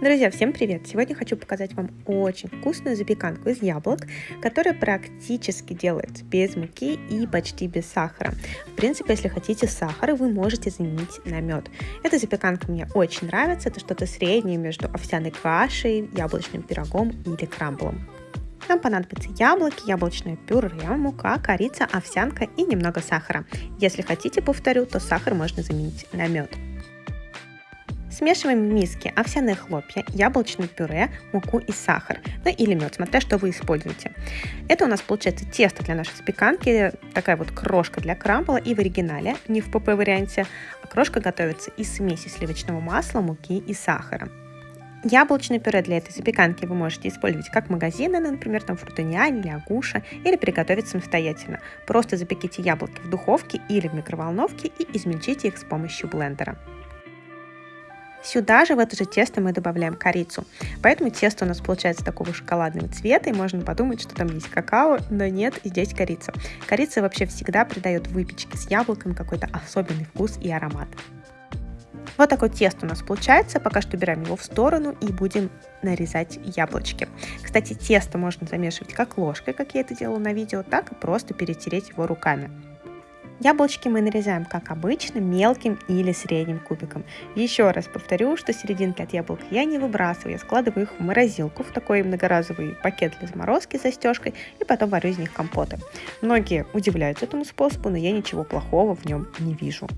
Друзья, всем привет! Сегодня хочу показать вам очень вкусную запеканку из яблок, которая практически делается без муки и почти без сахара. В принципе, если хотите сахар, вы можете заменить на мед. Эта запеканка мне очень нравится, это что-то среднее между овсяной кашей, яблочным пирогом или крамблом. Нам понадобятся яблоки, яблочное пюре, мука, корица, овсянка и немного сахара. Если хотите, повторю, то сахар можно заменить на мед. Смешиваем в миске овсяные хлопья, яблочное пюре, муку и сахар, ну или мед, смотря что вы используете. Это у нас получается тесто для нашей запеканки, такая вот крошка для крамбла и в оригинале, не в ПП варианте, а крошка готовится из смеси сливочного масла, муки и сахара. Яблочное пюре для этой запеканки вы можете использовать как магазины, например, там фрутониа или агуша, или приготовить самостоятельно. Просто запеките яблоки в духовке или в микроволновке и измельчите их с помощью блендера. Сюда же в это же тесто мы добавляем корицу. Поэтому тесто у нас получается такого шоколадного цвета, и можно подумать, что там есть какао, но нет, здесь корица. Корица вообще всегда придает выпечке с яблоком какой-то особенный вкус и аромат. Вот такое тесто у нас получается. Пока что убираем его в сторону и будем нарезать яблочки. Кстати, тесто можно замешивать как ложкой, как я это делала на видео, так и просто перетереть его руками. Яблочки мы нарезаем, как обычно, мелким или средним кубиком. Еще раз повторю, что серединки от яблок я не выбрасываю, я складываю их в морозилку, в такой многоразовый пакет для заморозки с застежкой, и потом варю из них компоты. Многие удивляются этому способу, но я ничего плохого в нем не вижу.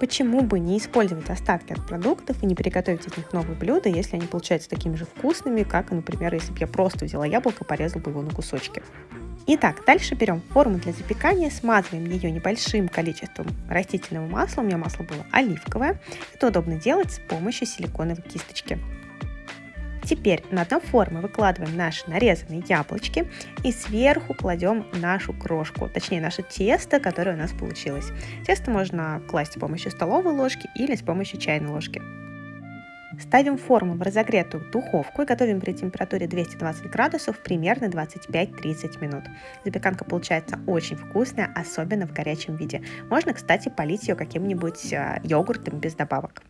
Почему бы не использовать остатки от продуктов и не приготовить из них новые блюда, если они получаются такими же вкусными, как, например, если бы я просто взяла яблоко и порезала бы его на кусочки. Итак, дальше берем форму для запекания, смазываем ее небольшим количеством растительного масла. У меня масло было оливковое. Это удобно делать с помощью силиконовой кисточки. Теперь на дно формы выкладываем наши нарезанные яблочки и сверху кладем нашу крошку, точнее наше тесто, которое у нас получилось. Тесто можно класть с помощью столовой ложки или с помощью чайной ложки. Ставим форму в разогретую духовку и готовим при температуре 220 градусов примерно 25-30 минут. Запеканка получается очень вкусная, особенно в горячем виде. Можно, кстати, полить ее каким-нибудь э, йогуртом без добавок.